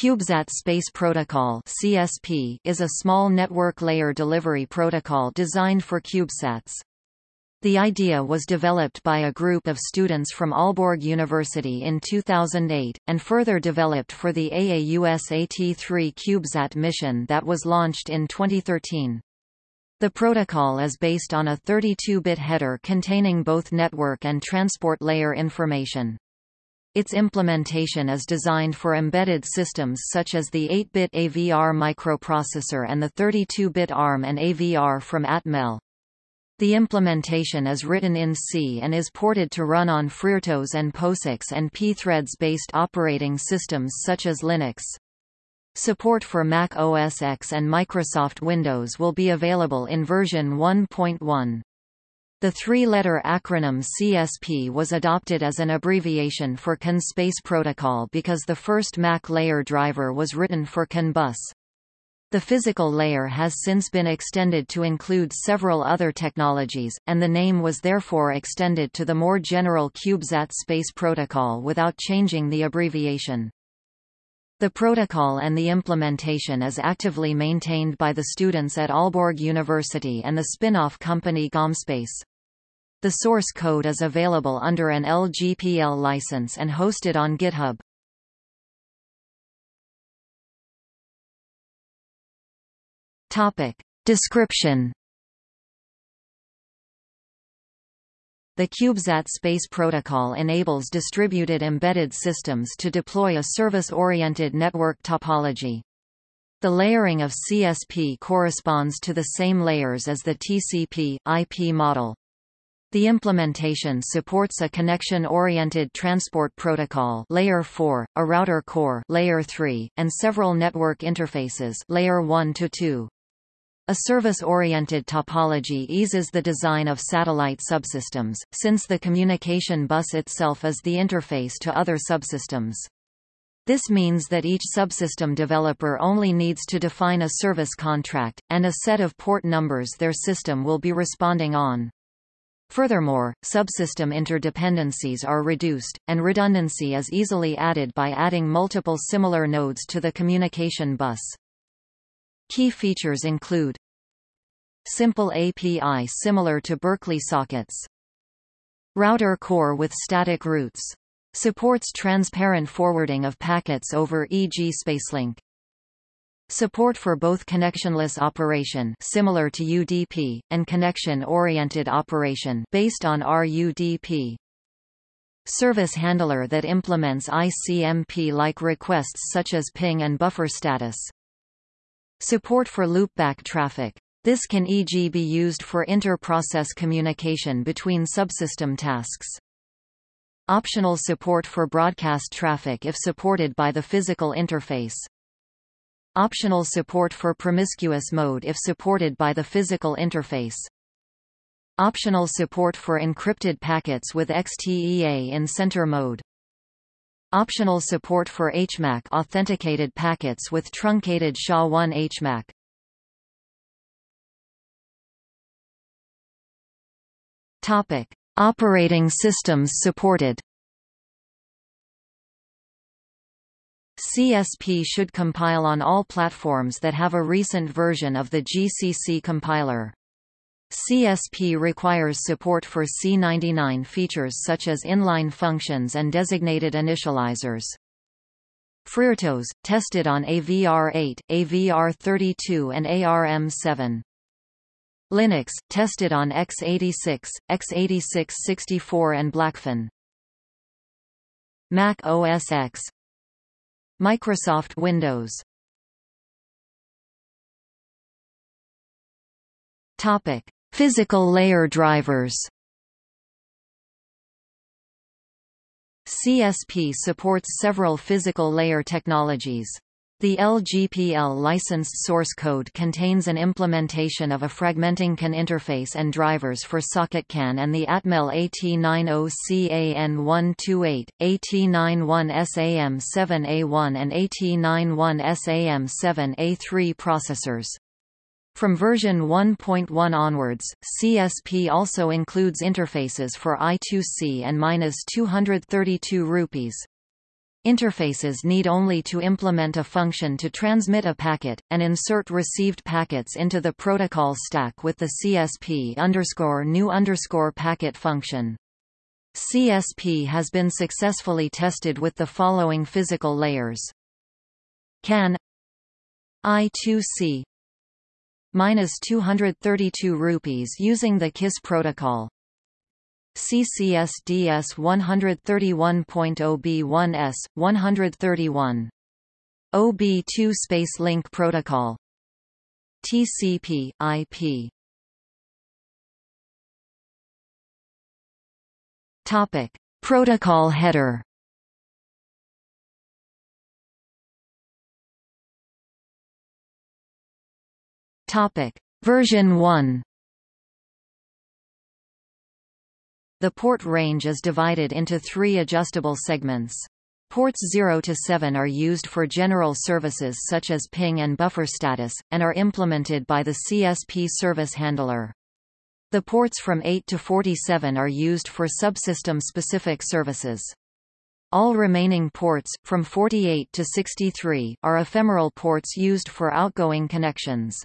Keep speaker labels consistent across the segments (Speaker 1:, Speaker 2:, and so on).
Speaker 1: CubeSat Space Protocol (CSP) is a small network layer delivery protocol designed for CubeSats. The idea was developed by a group of students from Aalborg University in 2008, and further developed for the AAUSAT-3 CubeSat mission that was launched in 2013. The protocol is based on a 32-bit header containing both network and transport layer information. Its implementation is designed for embedded systems such as the 8-bit AVR microprocessor and the 32-bit ARM and AVR from Atmel. The implementation is written in C and is ported to run on FreeRTOS and POSIX and pthreads-based operating systems such as Linux. Support for Mac OS X and Microsoft Windows will be available in version 1.1. The three-letter acronym CSP was adopted as an abbreviation for CAN Space Protocol because the first Mac layer driver was written for CAN bus. The physical layer has since been extended to include several other technologies, and the name was therefore extended to the more general CubeSat Space Protocol without changing the abbreviation. The protocol and the implementation is actively maintained by the students at Aalborg University and the spin-off company GomSpace. The source code is available under an LGPL license and hosted on GitHub. Topic. Description The CubeSat Space Protocol enables distributed embedded systems to deploy a service-oriented network topology. The layering of CSP corresponds to the same layers as the TCP, IP model. The implementation supports a connection-oriented transport protocol layer 4, a router core layer 3, and several network interfaces layer 1 to 2. A service-oriented topology eases the design of satellite subsystems, since the communication bus itself is the interface to other subsystems. This means that each subsystem developer only needs to define a service contract, and a set of port numbers their system will be responding on. Furthermore, subsystem interdependencies are reduced, and redundancy is easily added by adding multiple similar nodes to the communication bus. Key features include Simple API similar to Berkeley sockets. Router core with static routes. Supports transparent forwarding of packets over e.g. Spacelink. Support for both connectionless operation similar to UDP, and connection-oriented operation based on RUDP. Service handler that implements ICMP-like requests such as ping and buffer status. Support for loopback traffic. This can e.g. be used for inter-process communication between subsystem tasks. Optional support for broadcast traffic if supported by the physical interface. Optional support for promiscuous mode if supported by the physical interface. Optional support for encrypted packets with XTEA in center mode. Optional support for HMAC authenticated packets with truncated SHA-1 HMAC. Topic: Operating systems supported. CSP should compile on all platforms that have a recent version of the GCC compiler. CSP requires support for C99 features such as inline functions and designated initializers. FreeRTOS, tested on AVR8, AVR32 and ARM7. Linux, tested on x86, x86-64 and Blackfin. Mac OS X Microsoft Windows Topic Physical layer drivers CSP supports several physical layer technologies. The LGPL licensed source code contains an implementation of a fragmenting CAN interface and drivers for Socket CAN and the Atmel AT90CAN128, AT91SAM7A1 and AT91SAM7A3 processors. From version 1.1 onwards, CSP also includes interfaces for I2C and -232 rupees. Interfaces need only to implement a function to transmit a packet, and insert received packets into the protocol stack with the CSP new packet function. CSP has been successfully tested with the following physical layers. CAN I2C minus 232 rupees using the KISS protocol. CCSDS 131.OB1S 131 OB2 Space Link Protocol. TCP IP Topic. Protocol header Topic Version 1 The port range is divided into three adjustable segments. Ports 0 to 7 are used for general services such as ping and buffer status, and are implemented by the CSP service handler. The ports from 8 to 47 are used for subsystem-specific services. All remaining ports, from 48 to 63, are ephemeral ports used for outgoing connections.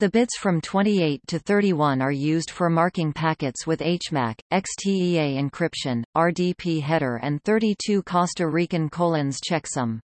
Speaker 1: The bits from 28 to 31 are used for marking packets with HMAC, XTEA encryption, RDP header and 32 Costa Rican colons checksum.